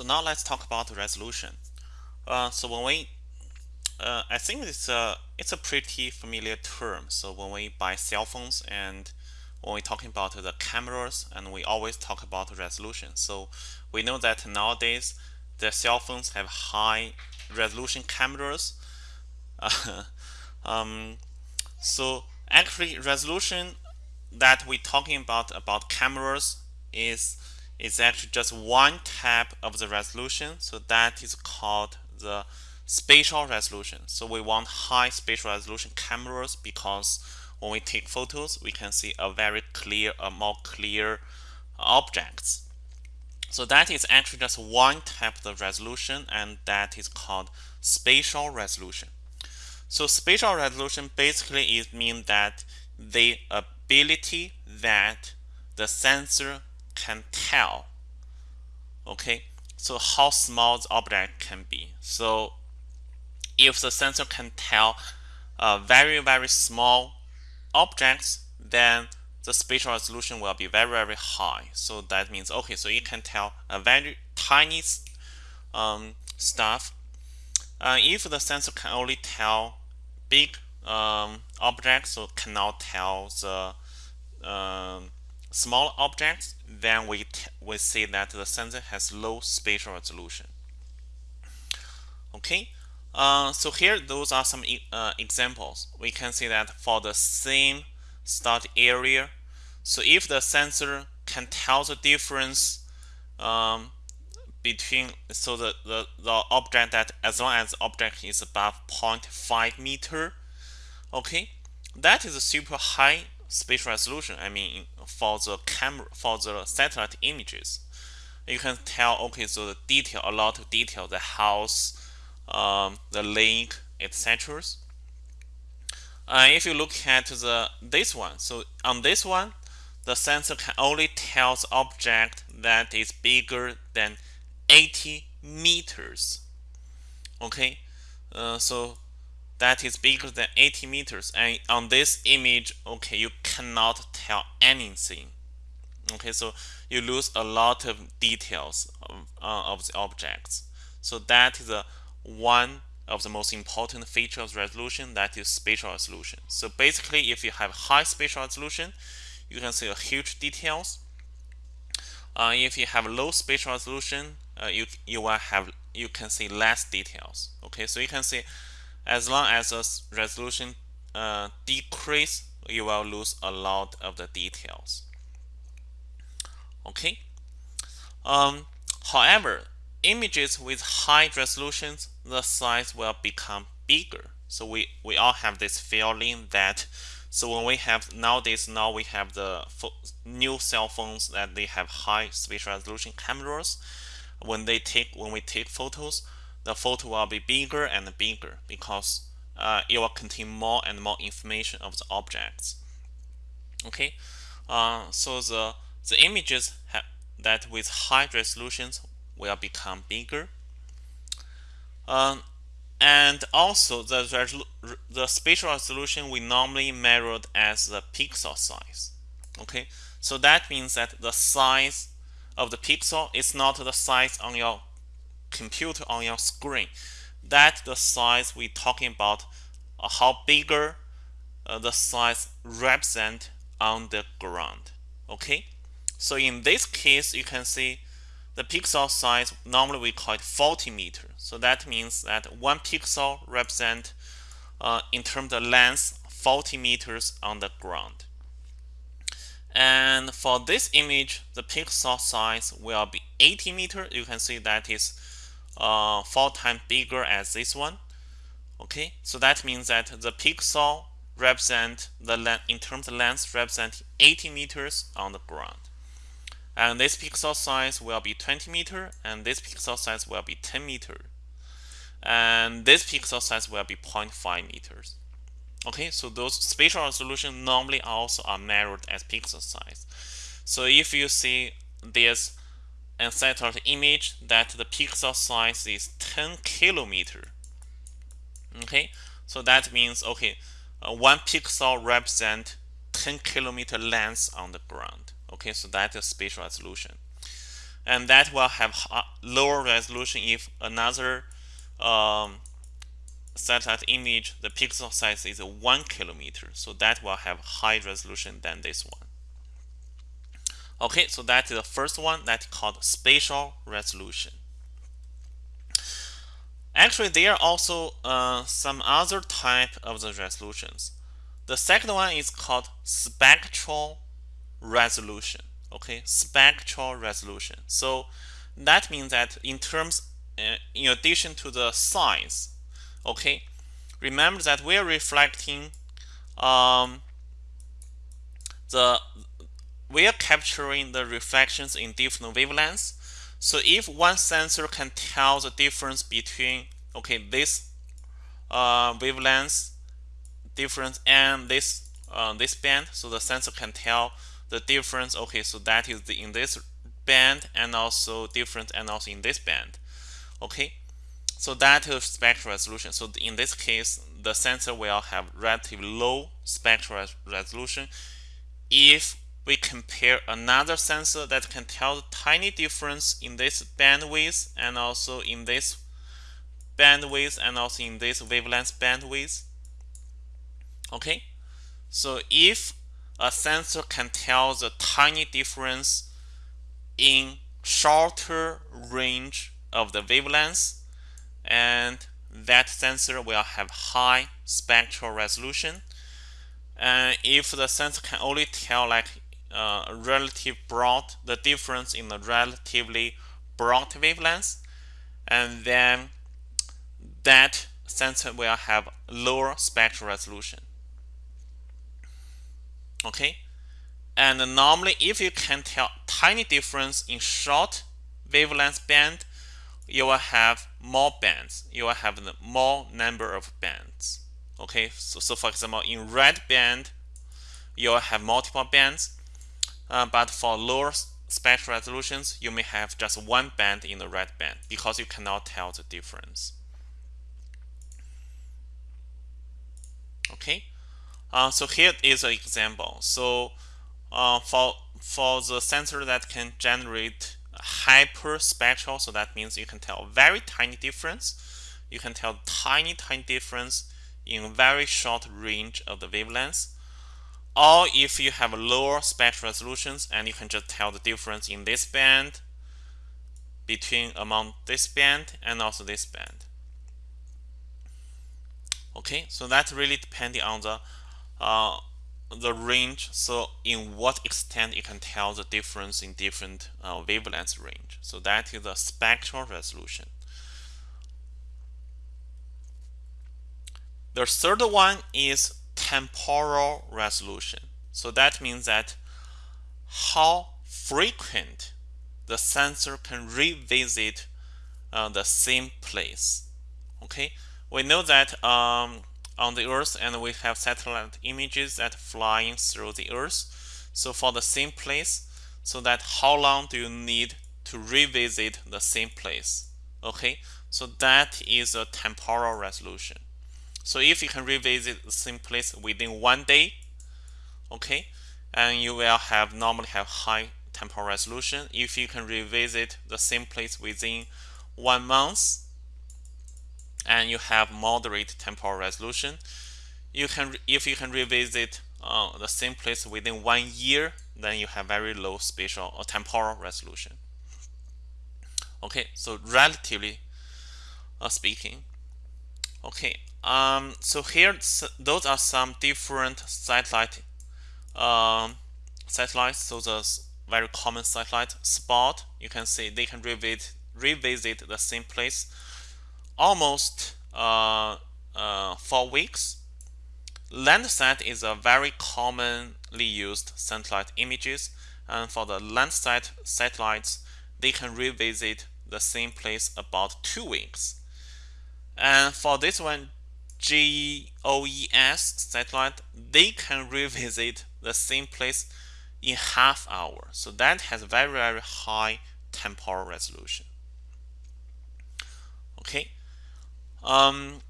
So now let's talk about resolution. Uh, so when we, uh, I think it's a it's a pretty familiar term. So when we buy cell phones and when we're talking about the cameras, and we always talk about resolution. So we know that nowadays the cell phones have high resolution cameras. um, so actually, resolution that we're talking about about cameras is is actually just one type of the resolution. So that is called the spatial resolution. So we want high spatial resolution cameras because when we take photos, we can see a very clear, a more clear objects. So that is actually just one type of resolution and that is called spatial resolution. So spatial resolution basically is mean that the ability that the sensor can tell. Okay? So how small the object can be. So if the sensor can tell uh, very very small objects then the spatial resolution will be very very high. So that means okay so it can tell a very tiny um, stuff. Uh, if the sensor can only tell big um, objects so cannot tell the um, small objects, then we, we see that the sensor has low spatial resolution. Okay, uh, so here those are some uh, examples. We can see that for the same start area, so if the sensor can tell the difference um, between so the, the, the object that as long as the object is above 0.5 meter, okay, that is a super high spatial resolution. I mean, for the camera, for the satellite images, you can tell. Okay, so the detail, a lot of detail, the house, um, the lake, etc. Uh, if you look at the this one, so on this one, the sensor can only tell the object that is bigger than 80 meters. Okay, uh, so that is bigger than 80 meters and on this image okay you cannot tell anything. Okay so you lose a lot of details of, uh, of the objects. So that is a one of the most important features of resolution that is spatial resolution. So basically if you have high spatial resolution you can see a huge details. Uh, if you have low spatial resolution uh, you you will have you can see less details. Okay so you can see as long as the resolution uh, decrease, you will lose a lot of the details. Okay. Um, however, images with high resolutions, the size will become bigger. So we, we all have this feeling that so when we have nowadays now we have the new cell phones that they have high spatial resolution cameras. When they take when we take photos, the photo will be bigger and bigger because uh, it will contain more and more information of the objects. Okay, uh, so the the images that with high resolutions will become bigger. Um, and also the the spatial resolution we normally measured as the pixel size. Okay, so that means that the size of the pixel is not the size on your computer on your screen. That's the size we're talking about, uh, how bigger uh, the size represent on the ground. Okay, so in this case, you can see the pixel size, normally we call it 40 meter. So that means that one pixel represent uh, in terms of length 40 meters on the ground. And for this image, the pixel size will be 80 meter. You can see that is uh, four times bigger as this one. Okay, so that means that the pixel represent the length in terms of length represent 80 meters on the ground. And this pixel size will be 20 meter, and this pixel size will be 10 meter. And this pixel size will be 0.5 meters. Okay, so those spatial resolution normally also are measured as pixel size. So if you see this and satellite image that the pixel size is 10 kilometer. Okay, so that means okay, uh, one pixel represent 10 kilometer length on the ground. Okay, so that is spatial resolution. and that will have lower resolution if another um, satellite image, the pixel size is 1 kilometer. So that will have high resolution than this one. Okay, so that is the first one that's called spatial resolution. Actually, there are also uh, some other type of the resolutions. The second one is called spectral resolution. Okay, spectral resolution. So that means that in terms, uh, in addition to the size, okay, remember that we're reflecting um, the we are capturing the reflections in different wavelengths. So if one sensor can tell the difference between okay this uh, wavelength difference and this uh, this band, so the sensor can tell the difference. Okay, so that is the, in this band and also different and also in this band. Okay, so that is spectral resolution. So in this case, the sensor will have relatively low spectral resolution if we compare another sensor that can tell the tiny difference in this bandwidth and also in this bandwidth and also in this wavelength bandwidth. Okay, so if a sensor can tell the tiny difference in shorter range of the wavelengths and that sensor will have high spectral resolution and if the sensor can only tell like uh, relative broad, the difference in the relatively broad wavelengths, and then that sensor will have lower spectral resolution. Okay, and normally if you can tell tiny difference in short wavelength band, you will have more bands. You will have more number of bands. Okay, so, so for example, in red band, you will have multiple bands uh, but for lower spectral resolutions, you may have just one band in the red band because you cannot tell the difference. Okay, uh, so here is an example. So uh, for for the sensor that can generate hyperspectral, so that means you can tell very tiny difference. You can tell tiny tiny difference in very short range of the wavelengths or if you have a lower spectral resolutions and you can just tell the difference in this band between among this band and also this band. Okay, so that's really depending on the uh, the range. So in what extent you can tell the difference in different uh, wavelength range. So that is the spectral resolution. The third one is temporal resolution. So that means that how frequent the sensor can revisit uh, the same place. Okay, we know that um, on the Earth and we have satellite images that flying through the Earth. So for the same place, so that how long do you need to revisit the same place? Okay, so that is a temporal resolution. So if you can revisit the same place within one day, okay, and you will have normally have high temporal resolution. If you can revisit the same place within one month, and you have moderate temporal resolution, you can if you can revisit uh, the same place within one year, then you have very low spatial or temporal resolution. Okay, so relatively uh, speaking, okay, um, so here, those are some different satellite um, satellites. So the very common satellite spot. You can see they can revisit revisit the same place almost uh, uh, four weeks. Landsat is a very commonly used satellite images, and for the Landsat satellites, they can revisit the same place about two weeks. And for this one, GOES satellite, they can revisit the same place in half hour. So that has very, very high temporal resolution. Okay. Um,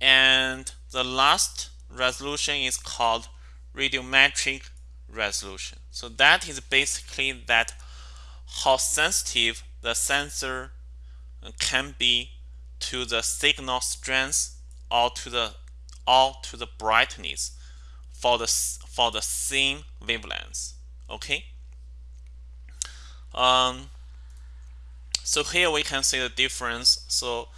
and the last resolution is called radiometric resolution. So that is basically that how sensitive the sensor can be to the signal strength or to the or to the brightness for the for the same wavelength. Okay. Um, so here we can see the difference. So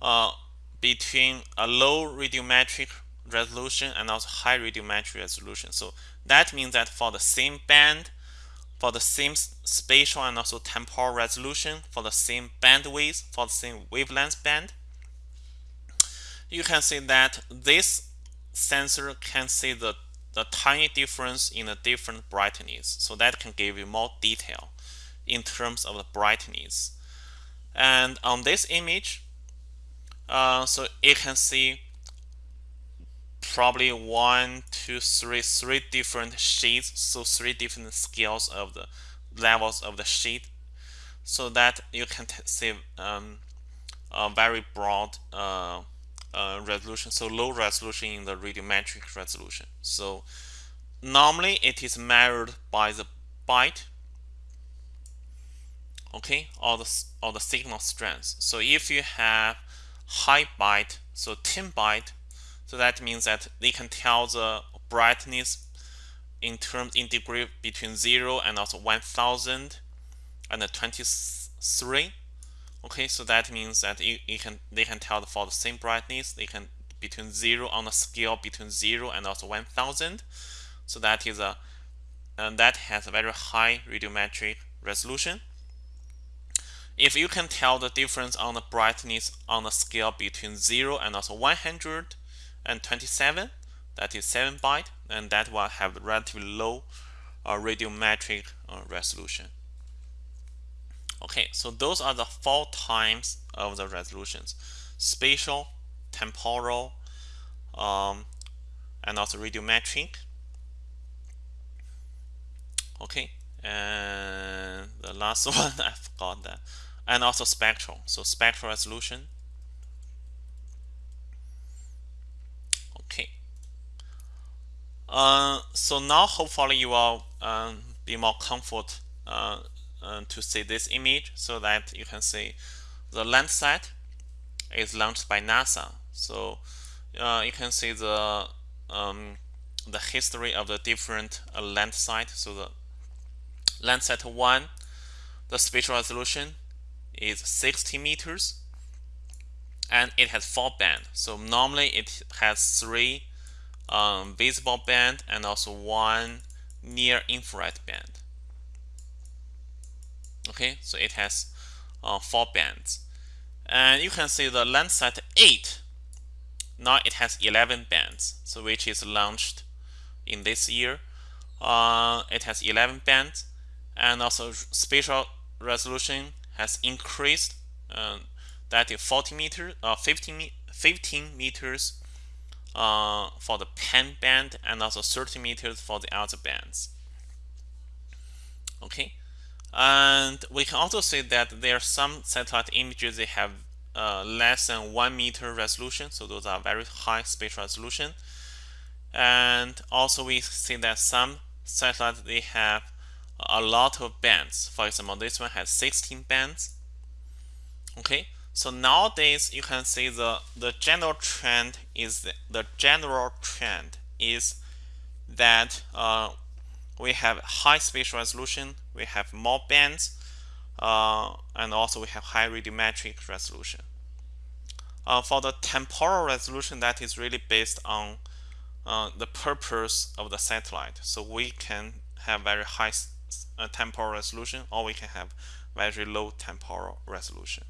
uh, between a low radiometric resolution and also high radiometric resolution. So that means that for the same band, for the same spatial and also temporal resolution, for the same bandwidth, for the same wavelength band, you can see that this sensor can see the, the tiny difference in the different brightness. So that can give you more detail in terms of the brightness. And on this image, uh, so you can see probably one, two, three, three different sheets, so three different scales of the levels of the sheet, so that you can see um, a very broad uh, uh, resolution, so low resolution in the radiometric resolution. So normally it is measured by the byte, okay, or the or the signal strength. So if you have high byte, so 10 byte, so that means that they can tell the brightness in terms in degree between 0 and also 1000 and 23 okay so that means that you, you can they can tell for the same brightness. They can between 0 on a scale between 0 and also 1000 so that is a and that has a very high radiometric resolution. If you can tell the difference on the brightness on a scale between 0 and also 127 that is 7 byte and that will have relatively low uh, radiometric uh, resolution Okay, so those are the four times of the resolutions. Spatial, temporal, um, and also radiometric. Okay, and the last one, I forgot that. And also spectral, so spectral resolution. Okay. Uh, so now hopefully you will um, be more comfort uh, uh, to see this image so that you can see the Landsat is launched by NASA. So uh, you can see the um, the history of the different uh, Landsat. So the Landsat 1, the spatial resolution is 60 meters and it has four band. So normally it has three um, visible band and also one near infrared band okay? So it has uh, four bands. And you can see the Landsat 8 now it has 11 bands so which is launched in this year. Uh, it has 11 bands and also spatial resolution has increased uh, that is 40 meters uh, 15, 15 meters uh, for the PAN band and also 30 meters for the other bands. Okay and we can also see that there are some satellite images that have uh, less than one meter resolution. So those are very high spatial resolution. And also we see that some satellites, they have a lot of bands. For example, this one has 16 bands. Okay, so nowadays you can see the, the general trend is the, the general trend is that uh, we have high spatial resolution, we have more bands, uh, and also we have high radiometric resolution. Uh, for the temporal resolution, that is really based on uh, the purpose of the satellite. So we can have very high uh, temporal resolution, or we can have very low temporal resolution.